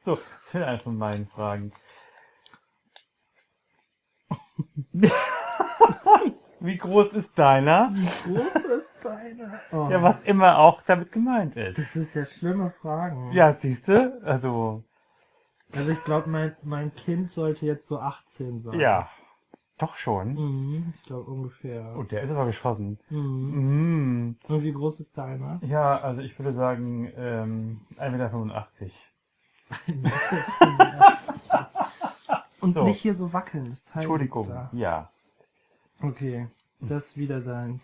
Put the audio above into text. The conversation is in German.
So, das wäre eine von meinen Fragen. Wie groß ist deiner? Wie groß ist deine? Oh, Ja, was immer auch damit gemeint ist. Das ist ja schlimme Fragen. Ja, siehst du? Also, Also ich glaube, mein, mein Kind sollte jetzt so 18 sein. ja. Doch schon. Mhm, ich glaube ungefähr. Und der ist aber geschossen. Mhm. Mm. Und wie groß ist deiner? Ja, also ich würde sagen, ähm, 1,85 Meter. Und So. nicht hier so wackeln. Das Teil Entschuldigung. liegt Ja. Da. Okay, das ist wieder deins.